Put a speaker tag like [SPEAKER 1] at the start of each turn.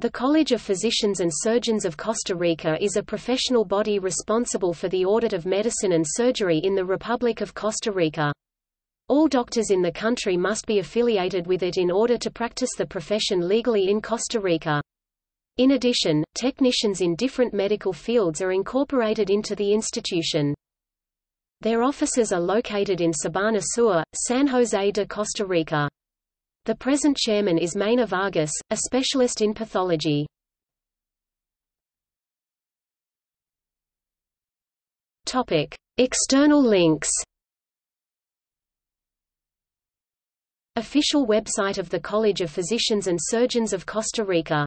[SPEAKER 1] The College of Physicians and Surgeons of Costa Rica is a professional body responsible for the audit of medicine and surgery in the Republic of Costa Rica. All doctors in the country must be affiliated with it in order to practice the profession legally in Costa Rica. In addition, technicians in different medical fields are incorporated into the institution. Their offices are located in Sabana Sur, San Jose de Costa Rica. The present chairman is Mayna Vargas, a specialist in pathology. Topic: External links. Official website of the College of Physicians and Surgeons of Costa Rica